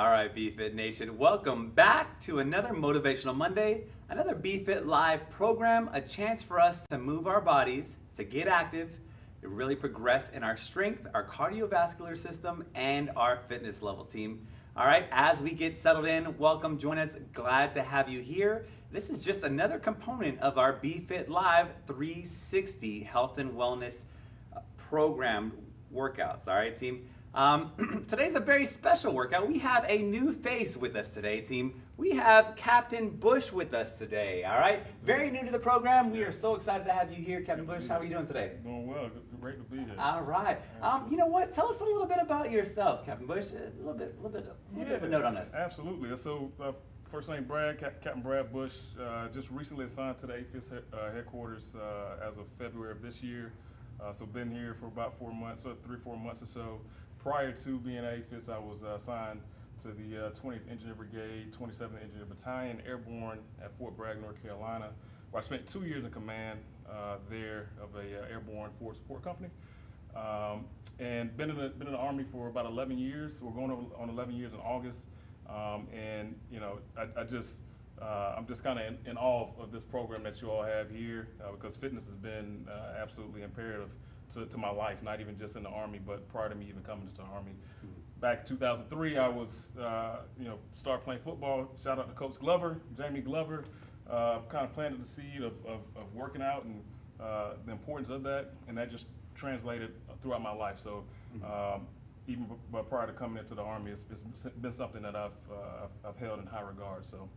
All right, BFit Nation, welcome back to another Motivational Monday, another BFit Live program, a chance for us to move our bodies, to get active, to really progress in our strength, our cardiovascular system, and our fitness level team. All right, as we get settled in, welcome, join us. Glad to have you here. This is just another component of our BFit Live 360 health and wellness uh, program workouts. All right, team. Um, today's a very special workout. We have a new face with us today, team. We have Captain Bush with us today, all right? Very new to the program. We are so excited to have you here, Captain Bush. How are you doing today? Doing well. Great to be here. All right. Um, you know what? Tell us a little bit about yourself, Captain Bush. A little bit, a little bit, a little bit of a note on us. Absolutely. So, uh, first name Brad, Cap- Captain Brad Bush. Uh, just recently assigned to the AAFES uh, headquarters uh, as of February of this year. Uh, so, been here for about four months, or three, four months or so. Prior to being at AAFES, I was uh, assigned to the uh, 20th Engineer Brigade, 27th Engineer Battalion, Airborne at Fort Bragg, North Carolina, where I spent two years in command uh, there of a uh, airborne forward support company. Um, and been in, the, been in the Army for about 11 years. We're going on- on 11 years in August. Um, and, you know, I, I just, uh, I'm just kind of in, in awe of this program that you all have here uh, because fitness has been absolutely imperative to, to my life, not even just in the Army, but prior to me even coming into the Army. Back in 2003, I was, uh, you know, started playing football. Shout out to Coach Glover, Jamie Glover. Uh, kind of planted the seed of, of, of working out and uh, the importance of that, and that just translated throughout my life. So um, even prior to coming into the Army, it's, it's been something that I've, uh, I've, I've held in high regard. So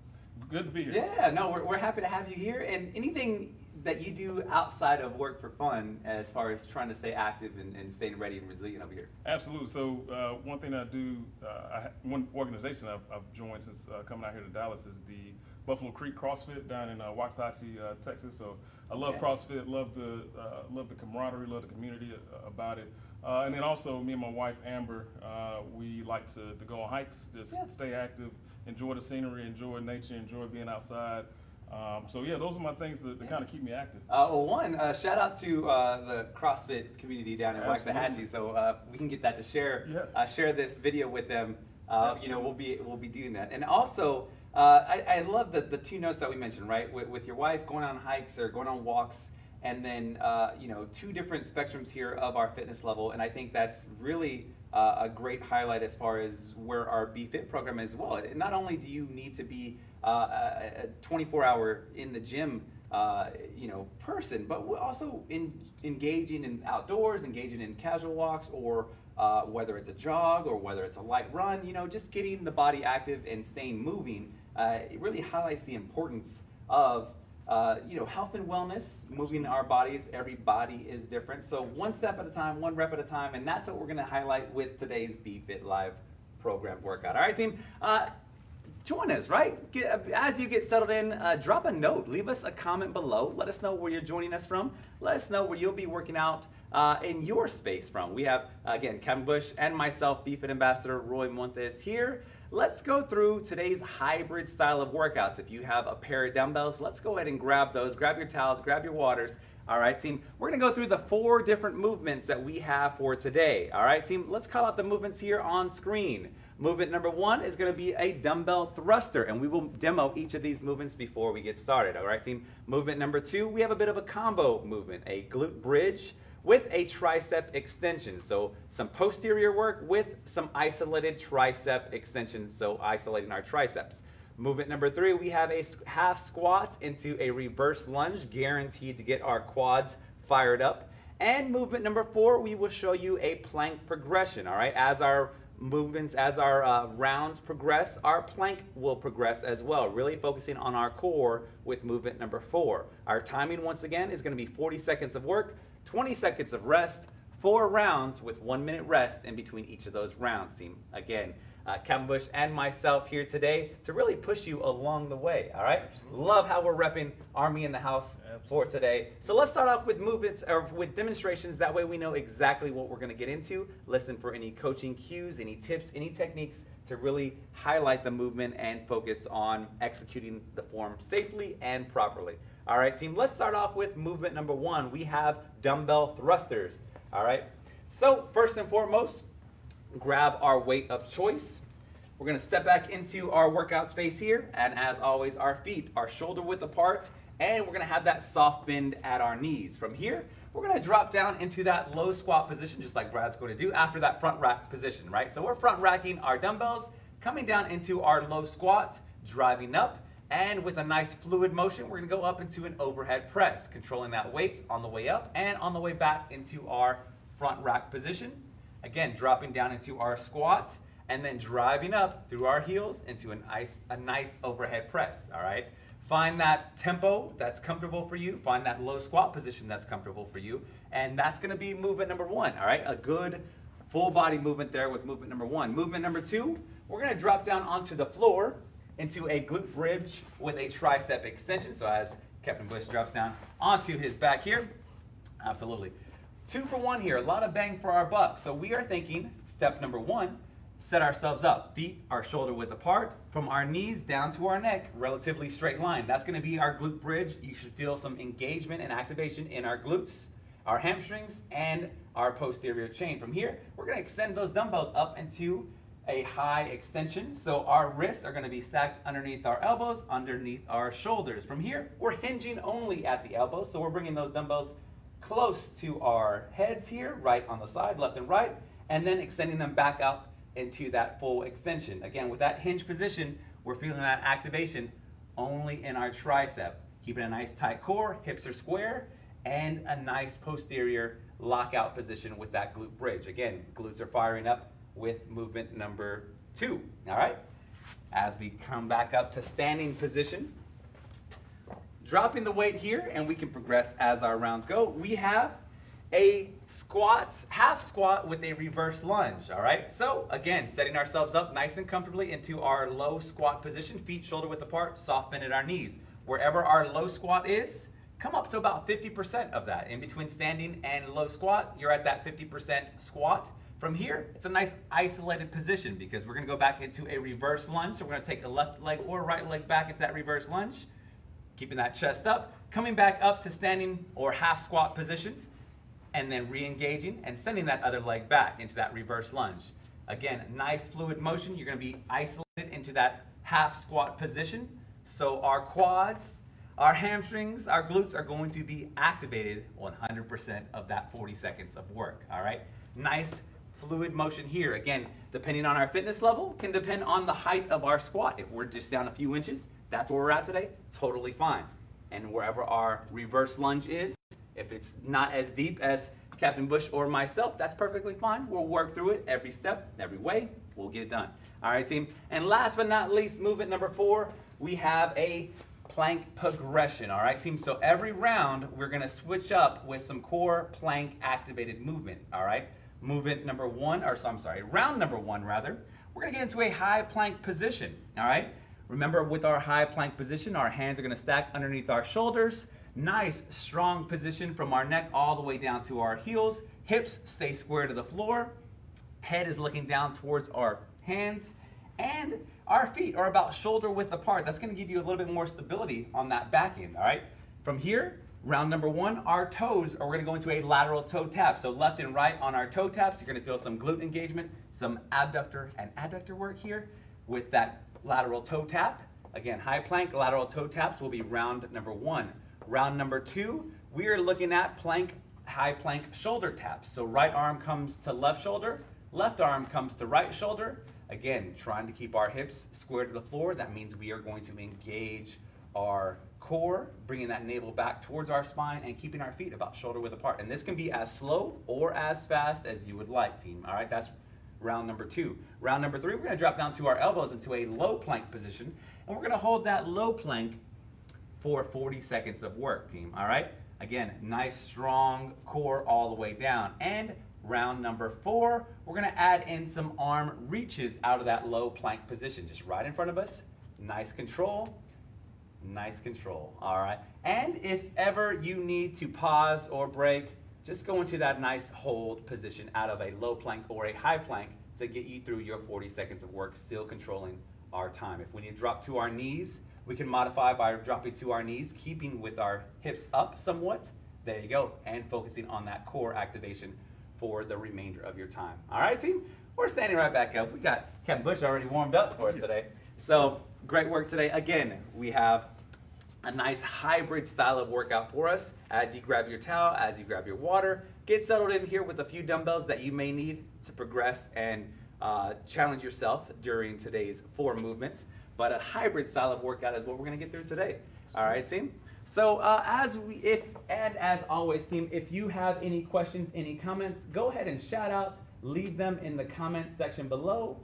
good to be here. Yeah, no, we're, we're happy to have you here. And anything that you do outside of work for fun, as far as trying to stay active and, and staying ready and resilient over here. Absolutely. So uh, one thing I do, uh, I, one organization I've, I've joined since uh, coming out here to Dallas is the Buffalo Creek CrossFit down in uh, Waxahachie, uh, Texas. So I love Okay. CrossFit, love the uh, love the camaraderie, love the community uh, about it. Uh, and then also me and my wife Amber, uh, we like to, to go on hikes, just Yeah. stay active, enjoy the scenery, enjoy nature, enjoy being outside. Um, so yeah, those are my things that, that Yeah. kind of keep me active. Uh, well, one, uh, shout out to uh, the CrossFit community down in. Waxahachie. So uh, we can get that to share Yeah. uh, share this video with them. Uh, you know, we'll be we'll be doing that. And also, uh, I, I love the the two notes that we mentioned, right? With, with your wife going on hikes or going on walks, and then uh, you know two different spectrums here of our fitness level. And I think that's really uh, a great highlight as far as where our Be Fit program is as well. Not only do you need to be uh, a 24 hour in the gym uh, you know, person, but also in, engaging in outdoors, engaging in casual walks, or uh, whether it's a jog or whether it's a light run, you know, just getting the body active and staying moving. Uh, it really highlights the importance of uh, you know, health and wellness, moving our bodies. Every body is different. So one step at a time, one rep at a time, and that's what we're going to highlight with today's Be Fit Live program workout. All right, team. Uh, join us, right? Get, as you get settled in, uh, drop a note. Leave us a comment below. Let us know where you're joining us from. Let us know where you'll be working out uh, in your space from. We have, again, Captain Bush and myself, BFit Ambassador Roy Montes here. Let's go through today's hybrid style of workouts. If you have a pair of dumbbells, let's go ahead and grab those. Grab your towels, grab your waters. All right, team. We're to go through the four different movements that we have for today. All right, team. Let's call out the movements here on screen. Movement number one is to be a dumbbell thruster, and we will demo each of these movements before we get started. All right, team. Movement number two, we have a bit of a combo movement, a glute bridge with a tricep extension. So some posterior work with some isolated tricep extensions, so isolating our triceps. Movement number three, we have a half squat into a reverse lunge, guaranteed to get our quads fired up. And movement number four, we will show you a plank progression, all right? As our movements, as our uh, rounds progress, our plank will progress as well, really focusing on our core with movement number four. Our timing, once again, is gonna be 40 seconds of work, 20 seconds of rest, four rounds with one minute rest in between each of those rounds, team. Again, uh, Captain Bush and myself here today to really push you along the way, all right? Love how we're repping Army in the house for today. So let's start off with movements or with demonstrations. That way we know exactly what we're gonna get into. Listen for any coaching cues, any tips, any techniques to really highlight the movement and focus on executing the form safely and properly. All right, team, let's start off with movement number one. We have dumbbell thrusters, all right? So first and foremost, grab our weight of choice. We're gonna step back into our workout space here, and as always, our feet are shoulder width apart, and we're gonna have that soft bend at our knees. From here, we're gonna drop down into that low squat position, just like Brad's gonna do after that front rack position, right? So we're front racking our dumbbells, coming down into our low squat, driving up, and with a nice fluid motion, we're gonna go up into an overhead press, controlling that weight on the way up and on the way back into our front rack position. Again, dropping down into our squat, and then driving up through our heels into an ice, a nice overhead press, all right? Find that tempo that's comfortable for you. Find that low squat position that's comfortable for you. And that's gonna be movement number one, all right? A good full body movement there with movement number one. Movement number two, we're gonna drop down onto the floor into a glute bridge with a tricep extension. So as Captain Bush drops down onto his back here, absolutely. Two for one here, a lot of bang for our buck. So we are thinking, step number one, set ourselves up. Feet are shoulder width apart. From our knees down to our neck, relatively straight line. That's gonna be our glute bridge. You should feel some engagement and activation in our glutes, our hamstrings, and our posterior chain. From here, we're gonna extend those dumbbells up into a high extension. So our wrists are gonna be stacked underneath our elbows, underneath our shoulders. From here, we're hinging only at the elbows. So we're bringing those dumbbells close to our heads here, right on the side, left and right, and then extending them back up into that full extension. Again, with that hinge position, we're feeling that activation only in our tricep. Keeping a nice tight core, hips are square, and a nice posterior lockout position with that glute bridge. Again, glutes are firing up with movement number two, all right? As we come back up to standing position, dropping the weight here, and we can progress as our rounds go, we have a squat, half squat with a reverse lunge, all right? So again, setting ourselves up nice and comfortably into our low squat position, feet shoulder width apart, soft bend at our knees. Wherever our low squat is, come up to about 50% of that. In between standing and low squat, you're at that 50% squat. From here, it's a nice isolated position because we're gonna go back into a reverse lunge. So we're gonna take a left leg or right leg back into that reverse lunge, keeping that chest up, coming back up to standing or half squat position, and then re-engaging and sending that other leg back into that reverse lunge. Again, nice fluid motion. You're gonna be isolated into that half squat position. So our quads, our hamstrings, our glutes are going to be activated 100% of that 40 seconds of work, all right? Nice fluid motion here. Again, depending on our fitness level, can depend on the height of our squat. If we're just down a few inches, that's where we're at today, totally fine. And wherever our reverse lunge is, if it's not as deep as Captain Bush or myself, that's perfectly fine. We'll work through it every step, every way. We'll get it done. All right, team. And last but not least, movement number four, we have a plank progression. All right, team. So every round, we're going to switch up with some core plank activated movement. All right. Movement number one, or so I'm sorry, round number one rather. We're to get into a high plank position. All right. Remember, with our high plank position, our hands are to stack underneath our shoulders. Nice, strong position from our neck all the way down to our heels. Hips stay square to the floor. Head is looking down towards our hands. And our feet are about shoulder width apart. That's gonna give you a little bit more stability on that back end, all right? From here, round number one, our toes are gonna go into a lateral toe tap. So left and right on our toe taps, you're gonna feel some glute engagement, some abductor and adductor work here with that lateral toe tap. Again, high plank, lateral toe taps will be round number one. Round number two, we are looking at plank, high plank shoulder taps. So right arm comes to left shoulder, left arm comes to right shoulder. Again, trying to keep our hips square to the floor. That means we are going to engage our core, bringing that navel back towards our spine and keeping our feet about shoulder width apart. And this can be as slow or as fast as you would like, team. All right, that's round number two. Round number three, we're gonna drop down to our elbows into a low plank position, and we're gonna hold that low plank for 40 seconds of work, team, all right? Again, nice strong core all the way down. And round number four, we're gonna add in some arm reaches out of that low plank position, just right in front of us. Nice control, nice control, all right? And if ever you need to pause or break, just go into that nice hold position out of a low plank or a high plank to get you through your 40 seconds of work, still controlling our time. If we need to drop to our knees, we can modify by dropping to our knees, keeping with our hips up somewhat. There you go. And focusing on that core activation for the remainder of your time. All right, team? We're standing right back up. We got Captain Bush already warmed up for us today. So great work today. Again, we have a nice hybrid style of workout for us as you grab your towel, as you grab your water. Get settled in here with a few dumbbells that you may need to progress and uh, challenge yourself during today's four movements. But a hybrid style of workout is what we're gonna get through today. All right, team? So uh, as we, if, and as always, team, if you have any questions, any comments, go ahead and shout out, leave them in the comments section below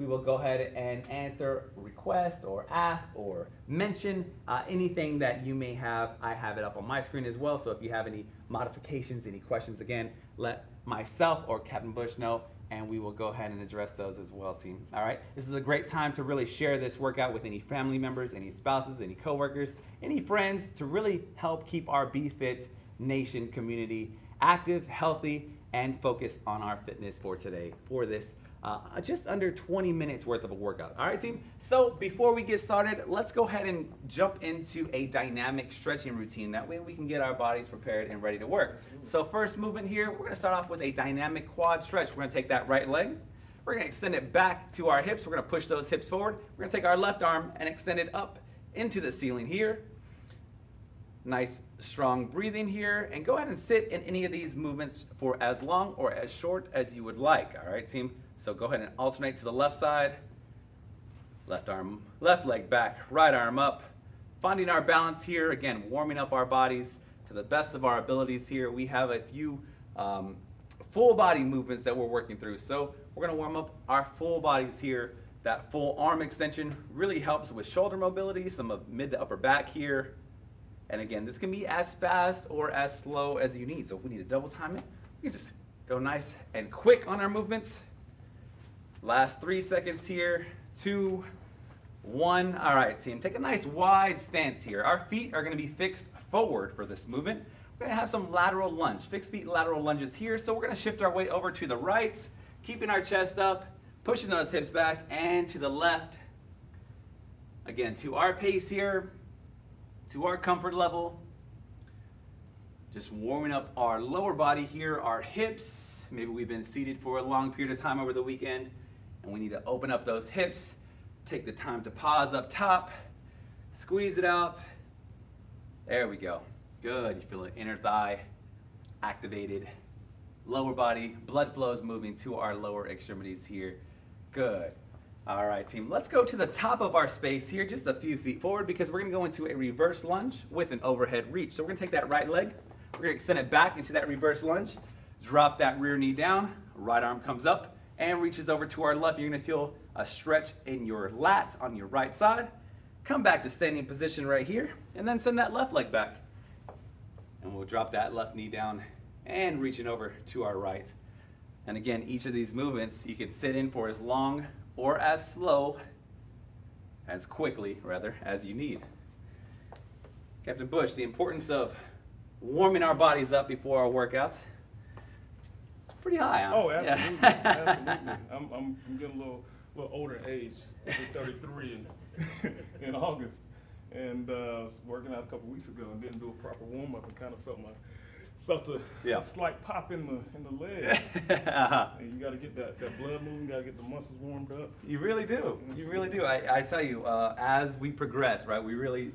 we will go ahead and answer requests or ask or mention uh, anything that you may have. I have it up on my screen as well. So if you have any modifications, any questions, again, let myself or Captain Bush know and we will go ahead and address those as well, team. All right, this is a great time to really share this workout with any family members, any spouses, any coworkers, any friends to really help keep our BFit Nation community active, healthy, and focused on our fitness for today for this uh, just under 20 minutes worth of a workout. All right, team? So before we get started, let's go ahead and jump into a dynamic stretching routine. That way we can get our bodies prepared and ready to work. So first movement here, we're gonna start off with a dynamic quad stretch. We're gonna take that right leg, we're gonna extend it back to our hips. We're gonna push those hips forward. We're gonna take our left arm and extend it up into the ceiling here. Nice strong breathing here and go ahead and sit in any of these movements for as long or as short as you would like. All right, team? So go ahead and alternate to the left side. Left arm, left leg back, right arm up. Finding our balance here, again, warming up our bodies to the best of our abilities here. We have a few um, full body movements that we're working through. So we're gonna warm up our full bodies here. That full arm extension really helps with shoulder mobility, some of mid to upper back here. And again, this can be as fast or as slow as you need. So if we need to double time it, we can just go nice and quick on our movements. Last three seconds here. Two, one. All right, team. Take a nice wide stance here. Our feet are going to be fixed forward for this movement. We're going to have some lateral lunge, fixed feet lateral lunges here. So we're going to shift our weight over to the right, keeping our chest up, pushing those hips back, and to the left. Again, to our pace here, to our comfort level. Just warming up our lower body here, our hips. Maybe we've been seated for a long period of time over the weekend and we need to open up those hips, take the time to pause up top, squeeze it out. There we go. Good. You feel the inner thigh activated. Lower body, blood flow is moving to our lower extremities here. Good. All right, team. Let's go to the top of our space here, just a few feet forward, because we're going to go into a reverse lunge with an overhead reach. So we're going to take that right leg, we're going to extend it back into that reverse lunge, drop that rear knee down, right arm comes up, and reaches over to our left. You're gonna feel a stretch in your lats on your right side. Come back to standing position right here, and then send that left leg back. And we'll drop that left knee down and reaching over to our right. And again, each of these movements you can sit in for as long or as slow, as quickly rather, as you need. Captain Bush, the importance of warming our bodies up before our workouts pretty high. Huh? Oh, absolutely, yeah. absolutely. I'm, I'm, I'm getting a little, little older age. I'm 33 in, in August, and uh, I was working out a couple weeks ago and didn't do a proper warm up and kind of felt my felt a, yeah. a slight pop in the in the leg. uh-huh. And you got to get that, that blood moving. Got to get the muscles warmed up. You really do. You really do. I, I tell you, uh, as we progress, right, we really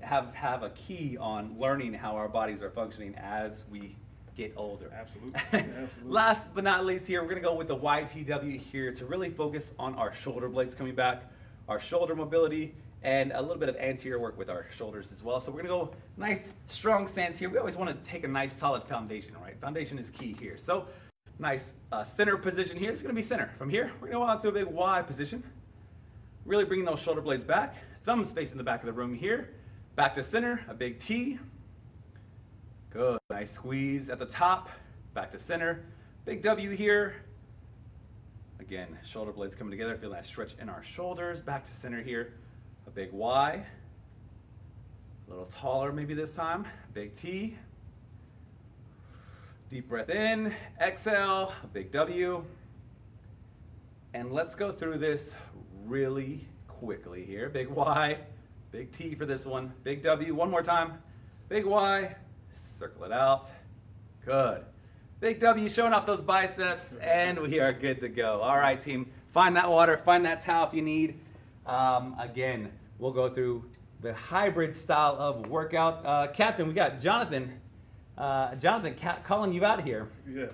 have have a key on learning how our bodies are functioning as we get older. Absolutely. Absolutely. Last but not least here, we're gonna go with the YTW here to really focus on our shoulder blades coming back, our shoulder mobility, and a little bit of anterior work with our shoulders as well. So we're gonna go nice, strong stance here. We always wanna take a nice solid foundation, right? Foundation is key here. So nice uh, center position here. It's gonna be center. From here, we're gonna go out to a big Y position. Really bringing those shoulder blades back. Thumbs facing the back of the room here. Back to center, a big T. Good, nice squeeze at the top, back to center. Big W here. Again, shoulder blades coming together, feel that stretch in our shoulders, back to center here. A big Y, a little taller maybe this time, big T. Deep breath in, exhale, big W. And let's go through this really quickly here. Big Y, big T for this one, big W, one more time. Big Y, circle it out. Good. Big W showing off those biceps, and we are good to go. All right, team. Find that water, find that towel if you need. Um, again, we'll go through the hybrid style of workout. Uh, Captain, we got Jonathan. Uh, Jonathan ca- calling you out here. Yeah.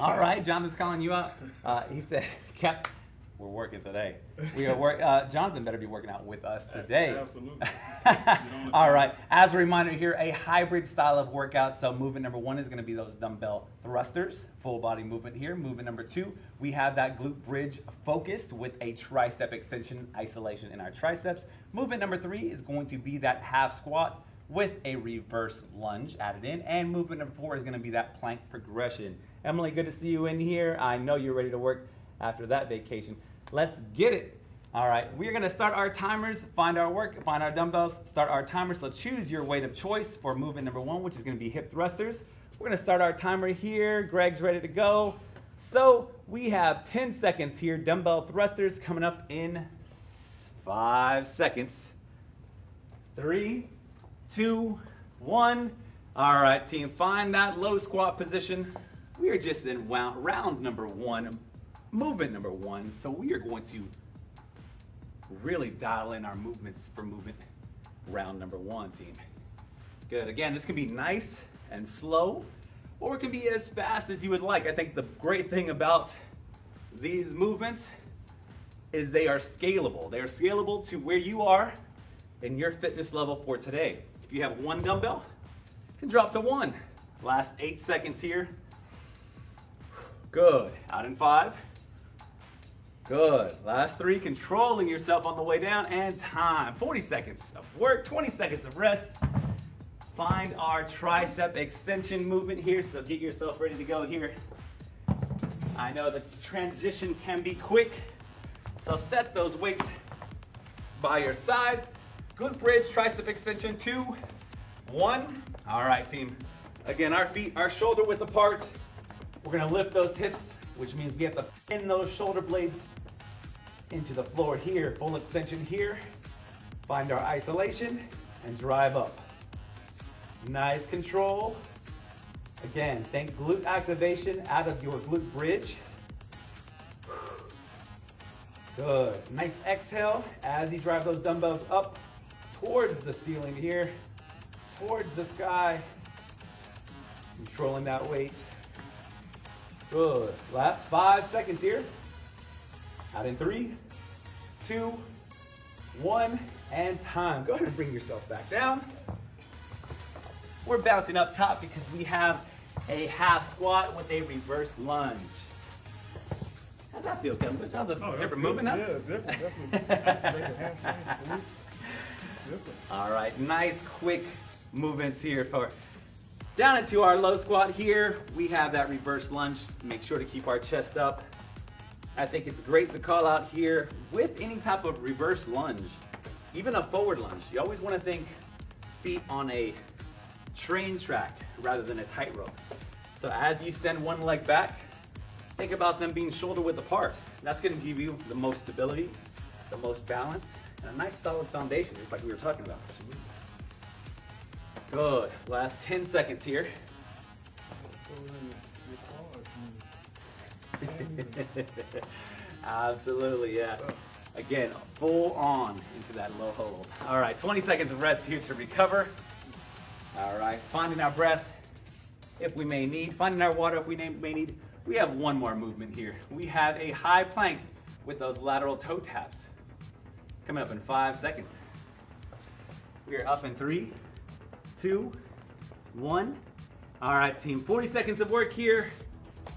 All right, Jonathan's calling you out. Uh, he said, Cap, we're working today. We are work. Uh, Jonathan better be working out with us today. Absolutely. All right. As a reminder here, a hybrid style of workout. So movement number one is going to be those dumbbell thrusters, full body movement here. Movement number two, we have that glute bridge focused with a tricep extension isolation in our triceps. Movement number three is going to be that half squat with a reverse lunge added in. And movement number four is going to be that plank progression. Emily, good to see you in here. I know you're ready to work after that vacation. Let's get it. All right, we're gonna start our timers, find our work, find our dumbbells, start our timer. So choose your weight of choice for movement number one, which is gonna be hip thrusters. We're gonna start our timer here. Greg's ready to go. So we have 10 seconds here, dumbbell thrusters coming up in five seconds. Three, two, one. All right, team, find that low squat position. We are just in round number one, movement number one. So we are going to really dial in our movements for movement round number one, team. Good. Again, this can be nice and slow, or it can be as fast as you would like. I think the great thing about these movements is they are scalable. They are scalable to where you are in your fitness level for today. If you have one dumbbell, you can drop to one. Last eight seconds here. Good. Out in five. Good. Last three, controlling yourself on the way down, and time. 40 seconds of work, 20 seconds of rest. Find our tricep extension movement here, so get yourself ready to go here. I know the transition can be quick, so set those weights by your side. Glute bridge, tricep extension, two, one. All right, team. Again, our feet are shoulder width apart. We're gonna lift those hips, which means we have to pin those shoulder blades into the floor here. Full extension here. Find our isolation and drive up. Nice control. Again, think glute activation out of your glute bridge. Good. Nice exhale as you drive those dumbbells up towards the ceiling here, towards the sky. Controlling that weight. Good. Last five seconds here. Out in three, two, one, and time. Go ahead and bring yourself back down. We're bouncing up top because we have a half squat with a reverse lunge. How's that feel, Captain? That was a Oh, different movement now. Yeah, different, definitely. Make the hamstrings, glutes. Different. All right, nice quick movements here for down into our low squat here. We have that reverse lunge. Make sure to keep our chest up. I think it's great to call out here with any type of reverse lunge, even a forward lunge. You always want to think feet on a train track rather than a tightrope. So as you send one leg back, think about them being shoulder width apart. That's going to give you the most stability, the most balance, and a nice solid foundation, just like we were talking about. Good. Last 10 seconds here. Absolutely, yeah. Again, full on into that low hold. All right, 20 seconds of rest here to recover. All right, finding our breath if we may need, finding our water if we may need. We have one more movement here. We have a high plank with those lateral toe taps. Coming up in five seconds. We are up in three, two, one. All right, team, 40 seconds of work here.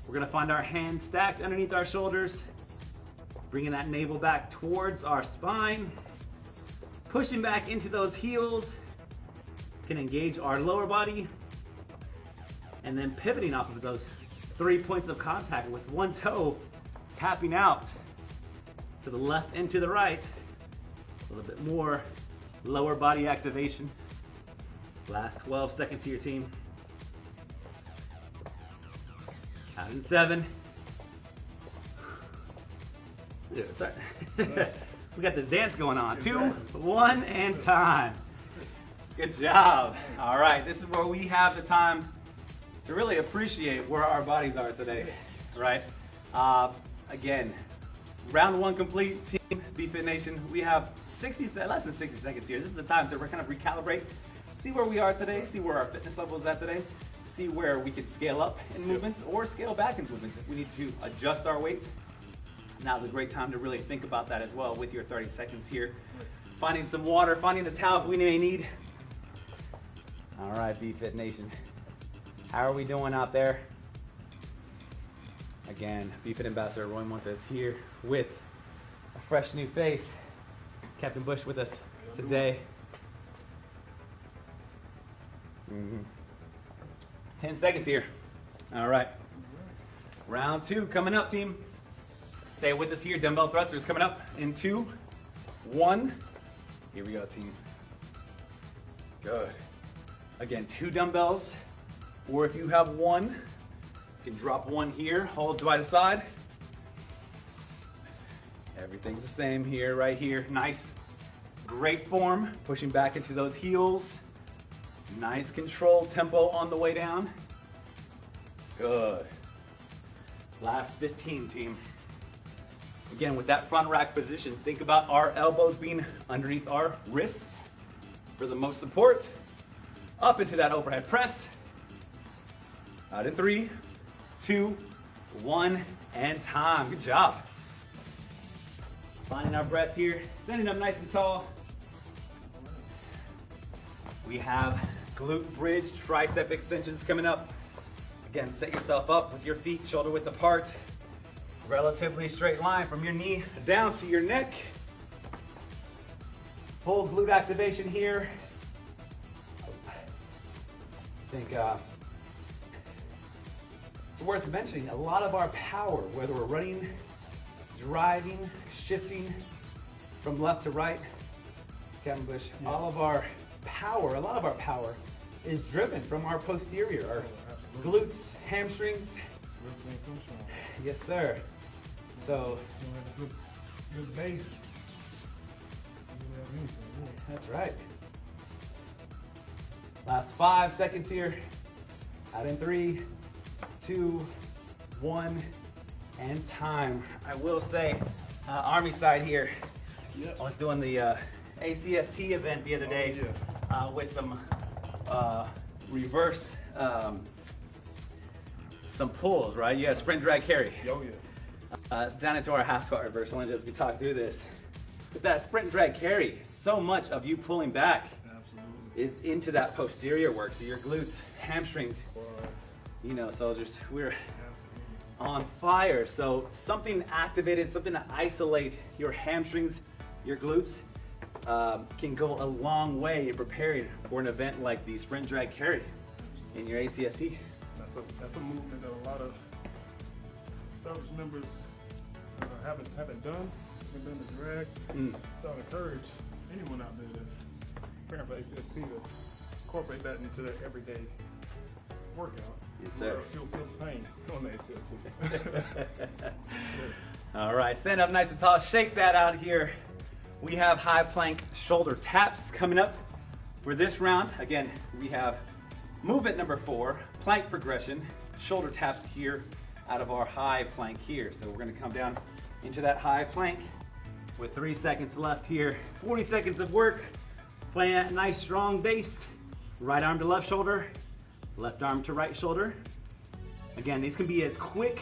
We're gonna find our hands stacked underneath our shoulders, bringing that navel back towards our spine, pushing back into those heels, can engage our lower body, and then pivoting off of those three points of contact with one toe tapping out to the left and to the right. A little bit more lower body activation. Last 12 seconds here, team. Seven. Yeah, sorry. we got this dance going on. Two, one, and time. Good job. All right, this is where we have the time to really appreciate where our bodies are today, right? Uh, again, round one complete, Team BFit Nation. We have 60, less than 60 seconds here. This is the time to kind of recalibrate, see where we are today, see where our fitness level is at today, see where we can scale up in movements or scale back in movements if we need to adjust our weight. Now's a great time to really think about that as well with your 30 seconds here. Finding some water, finding a towel if we may need. All right, BFit Nation. How are we doing out there? Again, BFit Ambassador Roy Montes here with a fresh new face. Captain Bush with us today. Mhm. 10 seconds here. All right. Round two coming up, team. Stay with us here. Dumbbell thrusters coming up in two, one. Here we go, team. Good. Again, two dumbbells, or if you have one, you can drop one here, hold by the side. Everything's the same here, right here. Nice, great form, pushing back into those heels. Nice control tempo on the way down. Good. Last 15, team. Again, with that front rack position, think about our elbows being underneath our wrists for the most support. Up into that overhead press. Out in three, two, one, and time. Good job. Finding our breath here, standing up nice and tall. We have glute bridge, tricep extensions coming up. Again, set yourself up with your feet shoulder width apart. Relatively straight line from your knee down to your neck. Full glute activation here. I think uh, it's worth mentioning a lot of our power, whether we're running, driving, shifting from left to right, Captain Bush, all of our power, a lot of our power is driven from our posterior, our glutes, hamstrings. Everything comes from. Yes, sir. So good, base. You don't have anything, really. that's right. Last five seconds here. Out in three, two, one, and time. I will say, uh, Army side here. Yep. I was doing the uh, ACFT event the other Oh, day yeah. Uh, with some uh, reverse, um, some pulls, right? You got sprint, drag, carry. Oh, yeah. Uh, down into our half squat reversal and just we talk through this. With that sprint drag carry, so much of you pulling back Absolutely. is into that posterior work. So your glutes, hamstrings, you know, soldiers, we're on fire. So something activated, something to isolate your hamstrings, your glutes, um, can go a long way in preparing for an event like the sprint drag carry in your ACFT. That's a, that's a movement that a lot of service members uh, haven't, haven't done. Haven't done the drag. Mm. So I encourage anyone out there that's preparing for ACFT to incorporate that into their everyday workout. Yes, sir. You'll feel the pain on the ACFT. All right, stand up nice and tall. Shake that out here. We have high plank shoulder taps coming up for this round. Again, we have movement number four, plank progression, shoulder taps here out of our high plank here. So we're gonna come down into that high plank with three seconds left here. 40 seconds of work, playing that nice strong base. Right arm to left shoulder, left arm to right shoulder. Again, these can be as quick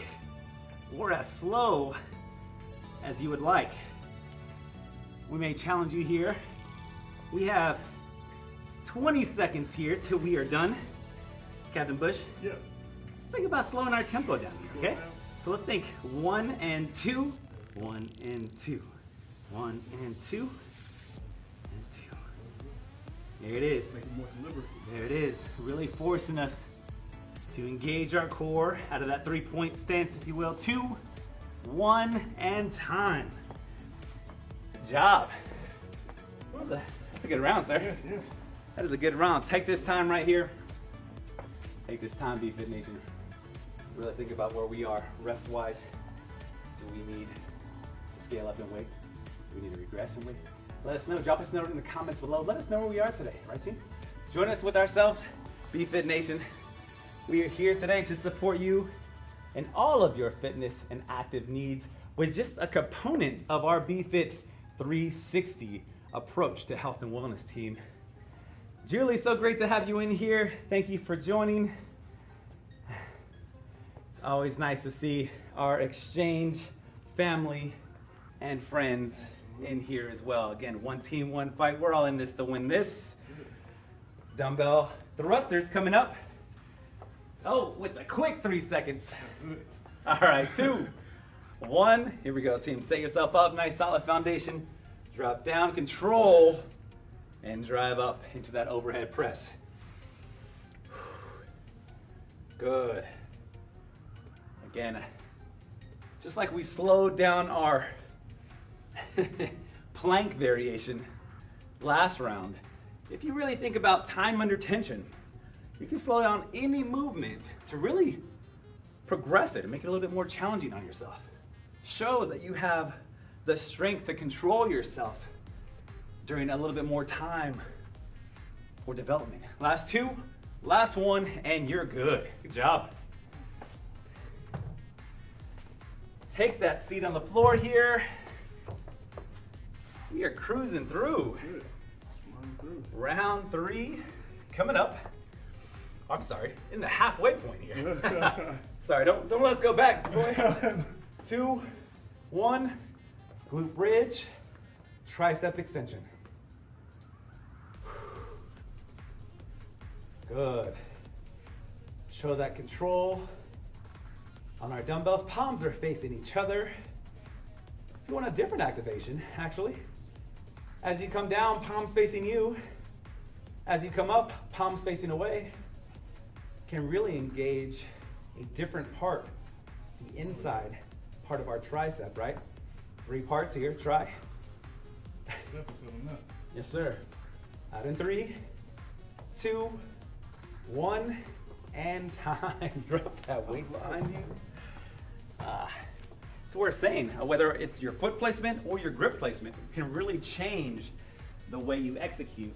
or as slow as you would like. We may challenge you here. We have 20 seconds here till we are done. Captain Bush, yeah. let's think about slowing our tempo down here, okay? So let's think one and two, one and two, one and two, and two. There it is. Make it more deliberate. There it is, really forcing us to engage our core out of that three point stance, if you will. Two, one, and time. Job. That that's a good round, sir. Yeah, yeah. That is a good round. Take this time right here. Take this time, BFit Nation. Really think about where we are rest wise. Do we need to scale up in weight? Do we need to regress in weight? Let us know. Drop us a note in the comments below. Let us know where we are today, right, team? Join us with ourselves, BFit Nation. We are here today to support you in all of your fitness and active needs with just a component of our BFit 360 approach to health and wellness team. Julie, so great to have you in here. Thank you for joining. It's always nice to see our exchange family and friends in here as well. Again, one team, one fight. We're all in this to win this. Dumbbell thrusters coming up. Oh, with a quick three seconds. All right, two, one. Here we go, team. Set yourself up. Nice solid foundation. Drop down, control, and drive up into that overhead press. Good. Again, just like we slowed down our plank variation last round, if you really think about time under tension, you can slow down any movement to really progress it and make it a little bit more challenging on yourself. Show that you have the strength to control yourself during a little bit more time for development. Last two, last one, and you're good. Good job. Take that seat on the floor here. We are cruising through. Round three coming up. I'm sorry, in the halfway point here. sorry, don't don't let us go back, boy. Two, one, glute bridge, tricep extension. Good. Show that control on our dumbbells. Palms are facing each other. If you want a different activation, actually, as you come down, palms facing you. As you come up, palms facing away, can really engage a different part, the inside part of our tricep, right? Three parts here, try. yes, sir. Out in three, two, one, and time. Drop that weight behind you. Uh, it's worth saying, uh, whether it's your foot placement or your grip placement, can really change the way you execute.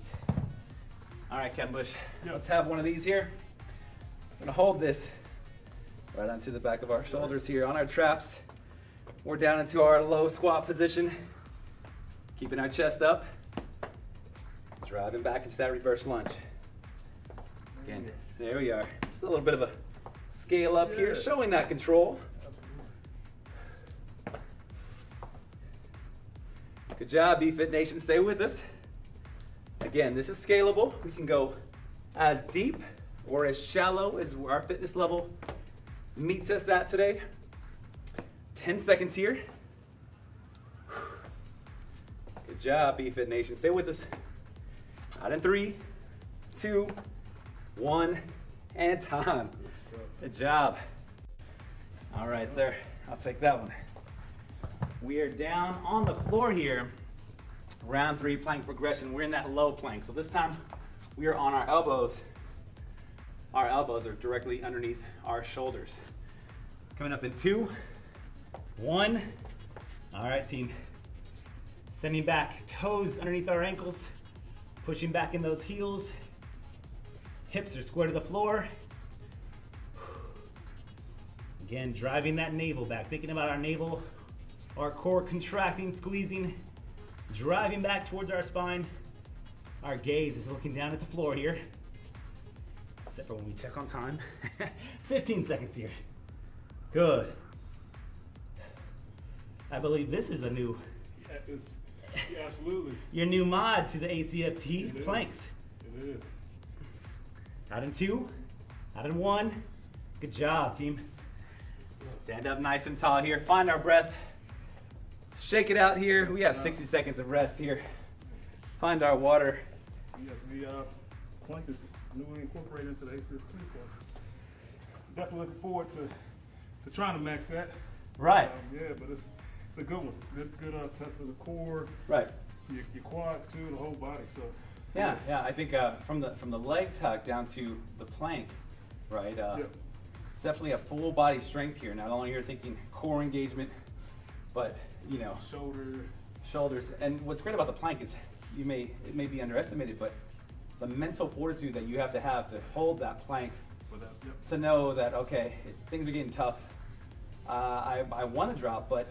All right, Captain Bush, Yep. let's have one of these here. I'm gonna hold this right onto the back of our shoulders here on our traps. We're down into our low squat position, keeping our chest up, driving back into that reverse lunge. Again, there we are. Just a little bit of a scale up here, showing that control. Good job, BFit Nation. Stay with us. Again, this is scalable. We can go as deep or as shallow as our fitness level meets us at today. 10 seconds here. Good job, BFit Nation. Stay with us. Out in three, two, one, and time. Good job. All right, sir. I'll take that one. We are down on the floor here. Round three plank progression. We're in that low plank. So this time we are on our elbows. Our elbows are directly underneath our shoulders. Coming up in two, one. All right, team. Sending back, toes underneath our ankles, pushing back in those heels. Hips are square to the floor. Again, driving that navel back, thinking about our navel, our core contracting, squeezing, driving back towards our spine. Our gaze is looking down at the floor here, except for when we check on time. 15 seconds here. Good. I believe this is a new, Yeah, yeah, absolutely. your new mod to the ACFT It is. planks. It is. Out in two, out in one. Good job, team. Stand up nice and tall here. Find our breath. Shake it out here. We have 60 seconds of rest here. Find our water. Yes, the uh, plank is newly incorporated into the ACFT, so definitely looking forward to, to trying to max that. Right. Um, yeah, but it's a good one. Good good uh, test of the core, Right. your, your quads too, the whole body. So Yeah, yeah. I think uh, from the from the leg tuck down to the plank, right? Uh, Yeah. It's definitely a full body strength here. Not only you're thinking core engagement, but you know shoulder. shoulders. And what's great about the plank is you may it may be underestimated, but the mental fortitude that you have to have to hold that plank for that. Yep. to know that okay, it, things are getting tough. Uh, I I want to drop, but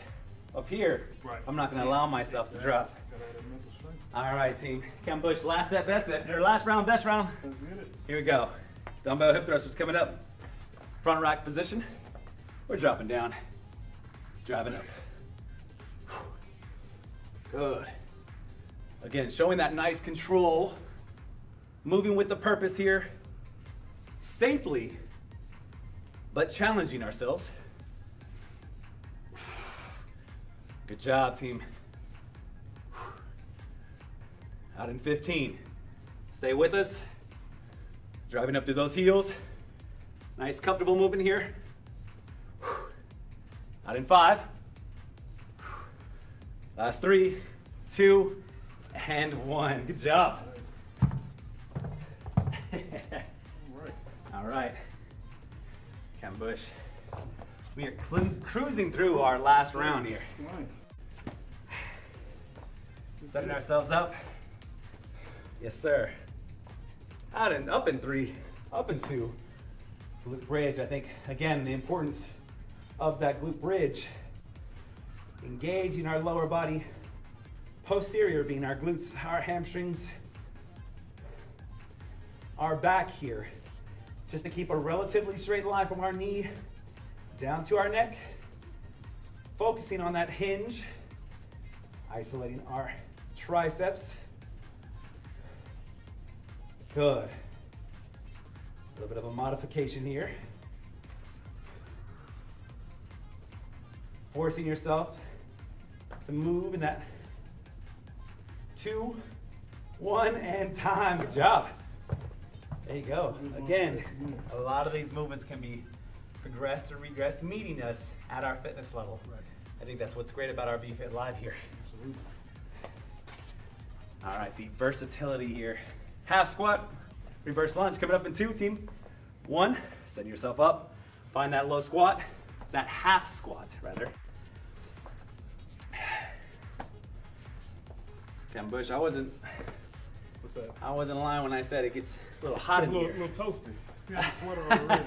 up here, Right. I'm not going to allow myself to drop. Gotta have that mental strength. All right, team. Ken Bush, last set, best set, or last round, best round. Let's get it. Here we go. Dumbbell hip thrusters coming up. Front rack position. We're dropping down. Driving up. Good. Again, showing that nice control. Moving with the purpose here. Safely, but challenging ourselves. Good job, team. Out in 15. Stay with us. Driving up through those heels. Nice comfortable movement here. Out in five. Last three, two, and one. Good job. All right. Ken Bush. We are cruising through our last round here. Setting ourselves up. Yes, sir. Out and up in three, up in two. Glute bridge. I think again the importance of that glute bridge. Engaging our lower body, posterior being our glutes, our hamstrings, our back here, just to keep a relatively straight line from our knee down to our neck. Focusing on that hinge, isolating our triceps. Good. A little bit of a modification here. Forcing yourself to move in that two, one, and time. Good job. There you go. Again, a lot of these movements can be progressed or regressed, meeting us at our fitness level. Right. I think that's what's great about our BFit Live here. Absolutely. All right, the versatility here. Half squat, reverse lunge coming up in two, team. One, setting yourself up. Find that low squat, that half squat, rather. Ken Bush, I wasn't, What's that? I wasn't lying when I said it gets a little hot a in little, here. little toasty. See the sweater already.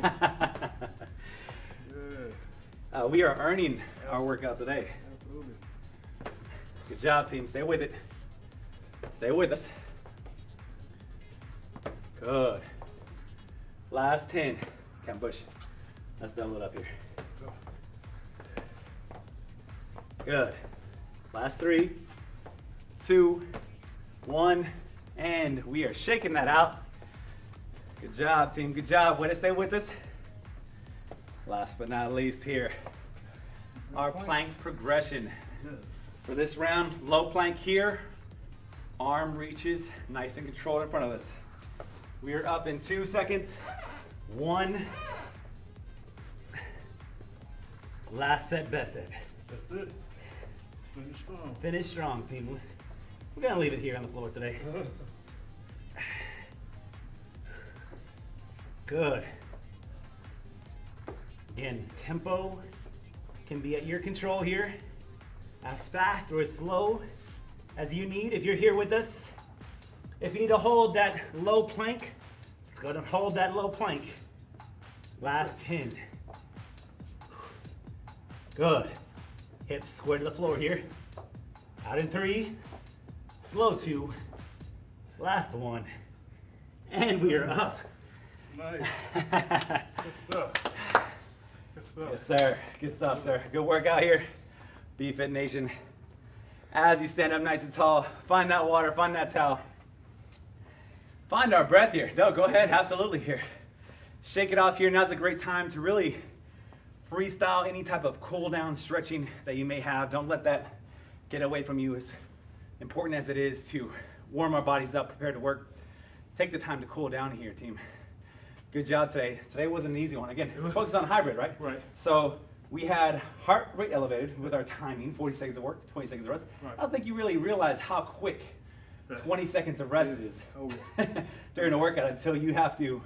yeah. uh, we are earning our workout today. Absolutely. Good job, team. Stay with it. Stay with us. Good. Last 10. Ken Bush. Let's double it up here. Good. Last three, two, one, and we are shaking that out. Good job, team. Good job. Way to stay with us. Last but not least here, our plank progression. For this round, low plank here, arm reaches nice and controlled in front of us. We are up in two seconds. One. Last set, best set. That's it. Finish strong. Finish strong, team. We're gonna leave it here on the floor today. Good. Again, tempo can be at your control here. As fast or as slow as you need. If you're here with us, if you need to hold that low plank, let's go and hold that low plank. Last 10. Good. Hips square to the floor here. Out in three. Slow two. Last one. And we are up. Nice. Good stuff. Good stuff. Yes, sir. Good stuff, sir. Good workout here. BFit Nation. As you stand up nice and tall, find that water, find that towel. Find our breath here. No, go ahead, absolutely here. Shake it off here. Now's a great time to really freestyle any type of cool down stretching that you may have. Don't let that get away from you. As important as it is to warm our bodies up, prepare to work, take the time to cool down here, team. Good job today. Today wasn't an easy one. Again, focus on hybrid, right? Right. So we had heart rate elevated with our timing, 40 seconds of work, 20 seconds of rest. Right. I don't think you really realize how quick 20 seconds of rest is. Oh, during a workout until you have to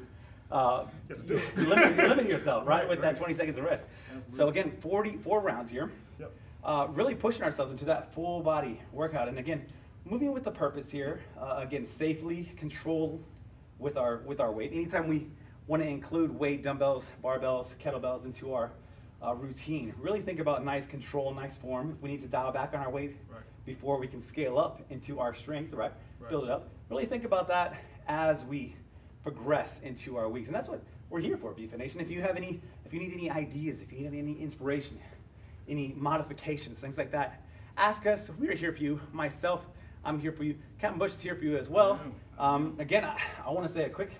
uh, it. limit, limit yourself, right, Right, with right. that 20 seconds of rest. So Absolutely. again, 44 rounds here. Yep. Uh, really pushing ourselves into that full body workout. And again, moving with the purpose here. Uh, again, safely controlled with our with our weight. Anytime we want to include weight, dumbbells, barbells, kettlebells into our uh, routine. Really think about nice control, nice form. If we need to dial back on our weight Right. before we can scale up into our strength, right? Right. Build it up. Really think about that as we progress into our weeks. And that's what we're here for, BFit Nation. If you have any, if you need any ideas, if you need any inspiration, any modifications, things like that, ask us. We're here for you. Myself, I'm here for you. Captain Bush is here for you as well. Um, again, I, I want to say a quick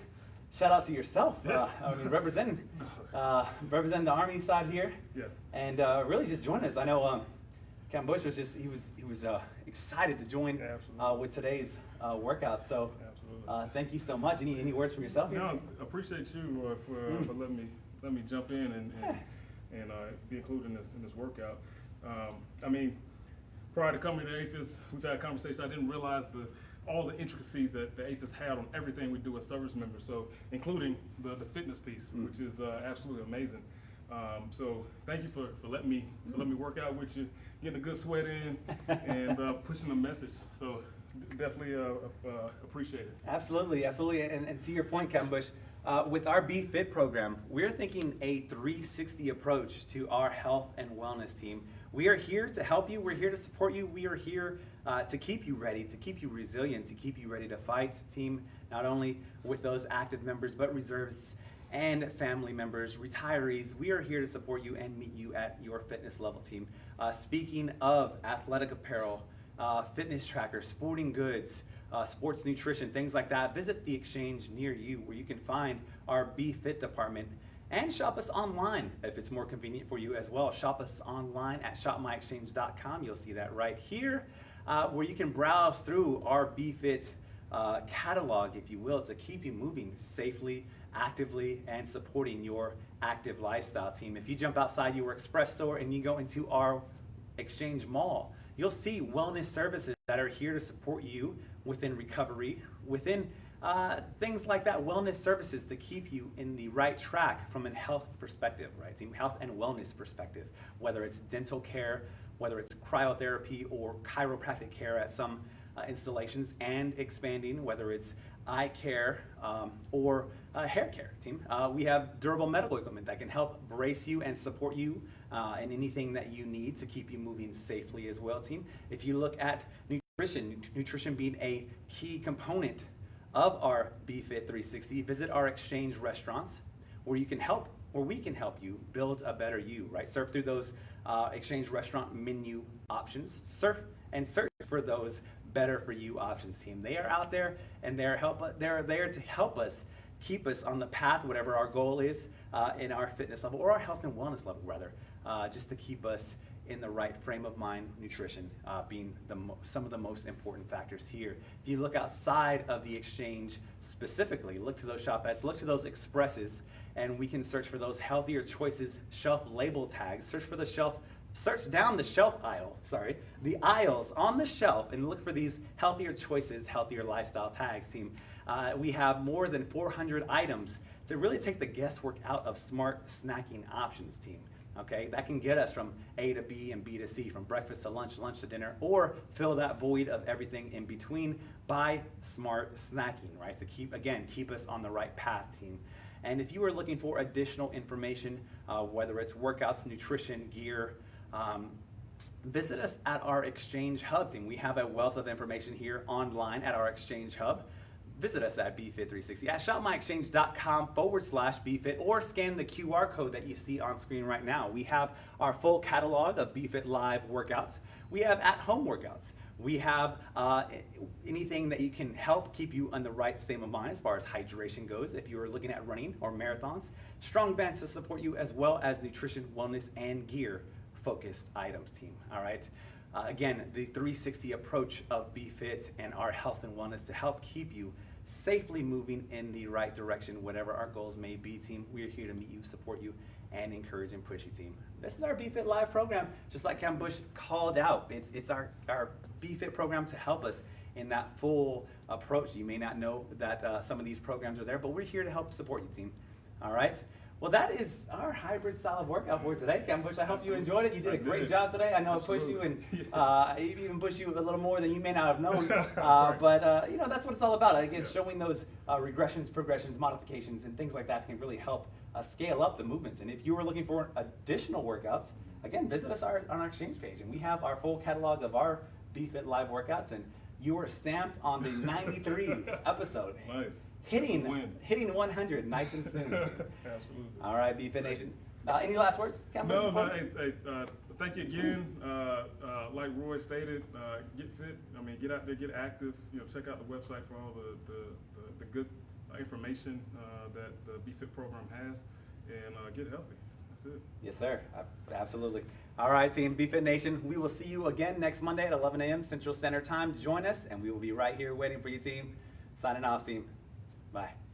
shout out to yourself. Uh, I mean, representing, uh, representing the Army side here, Yeah. and uh, really just join us. I know um, Captain Bush was just he was he was uh, excited to join Yeah, uh, with today's uh, workout. So uh, thank you so much. Any any words from yourself? here? No, appreciate you uh, for, Mm. for letting me let me jump in and and, and uh, be included in this in this workout. Um, I mean, prior to coming to AAFES, we've had a conversation. I didn't realize the all the intricacies that the AAFES had on everything we do as service members. So, including the, the fitness piece, Mm. which is uh, absolutely amazing. Um, so, thank you for, for letting me for letting me work out with you, getting a good sweat in, and uh, pushing the message. So, definitely uh, uh, appreciate it. Absolutely, absolutely. And, and to your point, Captain Bush, uh, with our Be Fit program, we're thinking a 360 approach to our health and wellness team. We are here to help you. We're here to support you. We are here uh, to keep you ready, to keep you resilient, to keep you ready to fight, team, not only with those active members, but reserves and family members, retirees. We are here to support you and meet you at your fitness level team. Uh, speaking of athletic apparel, uh, fitness trackers, sporting goods, uh, sports nutrition, things like that, visit the exchange near you where you can find our Be Fit department and shop us online if it's more convenient for you as well. Shop us online at shopmyexchange.com. You'll see that right here uh, where you can browse through our Be Fit uh, catalog, if you will, to keep you moving safely, actively, and supporting your active lifestyle team. If you jump outside your express store and you go into our Exchange Mall, you'll see wellness services that are here to support you within recovery, within uh, things like that, wellness services to keep you in the right track from a health perspective, right? Team health and wellness perspective, whether it's dental care, whether it's cryotherapy or chiropractic care at some uh, installations, and expanding, whether it's eye care um, or uh, hair care, team. Uh, we have durable medical equipment that can help brace you and support you uh, in anything that you need to keep you moving safely as well, team. If you look at nutrition, nutrition being a key component of our BFit 360, visit our exchange restaurants where you can help, where we can help you build a better you, right? Surf through those uh, exchange restaurant menu options, surf and search for those better for you options team. They are out there and they're help they're there to help us keep us on the path, whatever our goal is uh, in our fitness level or our health and wellness level rather, uh, just to keep us in the right frame of mind, nutrition uh, being the some of the most important factors here. If you look outside of the exchange specifically, look to those shop ads, look to those expresses, and we can search for those healthier choices, shelf label tags, search for the shelf search down the shelf aisle, sorry, the aisles on the shelf and look for these healthier choices, healthier lifestyle tags, team. Uh, we have more than 400 items to really take the guesswork out of smart snacking options, team. Okay, that can get us from A to B and B to C, from breakfast to lunch, lunch to dinner, or fill that void of everything in between by smart snacking, right? To keep, again, keep us on the right path, team. And if you are looking for additional information, uh, whether it's workouts, nutrition, gear, um, visit us at our Exchange Hub team. We have a wealth of information here online at our Exchange Hub. Visit us at BFit360 at shopmyexchange.com forward slash BFit or scan the QR code that you see on screen right now. We have our full catalog of BFit Live workouts. We have at home workouts. We have uh, anything that you can help keep you on the right state of mind as far as hydration goes if you're looking at running or marathons. Strong bands to support you as well as nutrition, wellness, and gear focused items team. All right. Uh, again, the 360 approach of BFit and our health and wellness to help keep you safely moving in the right direction, whatever our goals may be, team. We're here to meet you, support you, and encourage and push you, team. This is our BFit Live program, just like Cam Bush called out. It's, it's our, our BFit program to help us in that full approach. You may not know that uh, some of these programs are there, but we're here to help support you, team. All right? Well, that is our hybrid solid workout for today, Kevin Bush. I hope you enjoyed it. You did I a great did. job today. I know I pushed you and Absolutely. uh, I even pushed you a little more than you may not have known. Uh, Right. but uh, you know that's what it's all about. Again, Yeah. showing those uh, regressions, progressions, modifications, and things like that can really help uh, scale up the movements. And if you are looking for additional workouts, again, visit us our, on our exchange page, and we have our full catalog of our BFit live workouts. And you are stamped on the 93 episode, Nice. Hitting win. hitting 100 nice and soon. Absolutely. All right, BFit Nation. Uh, any last words? Cam, No, no, hey, hey, uh, thank you again. Uh, uh, like Roy stated, uh, get fit. I mean, get out there, get active. You know, check out the website for all the, the, the, the good information uh, that the BFit program has, and uh, get healthy. That's it. Yes, sir. Absolutely. All right, team BFit Nation. We will see you again next Monday at 11 a.m. Central Standard Time. Join us, and we will be right here waiting for you, team. Signing off, team. Bye.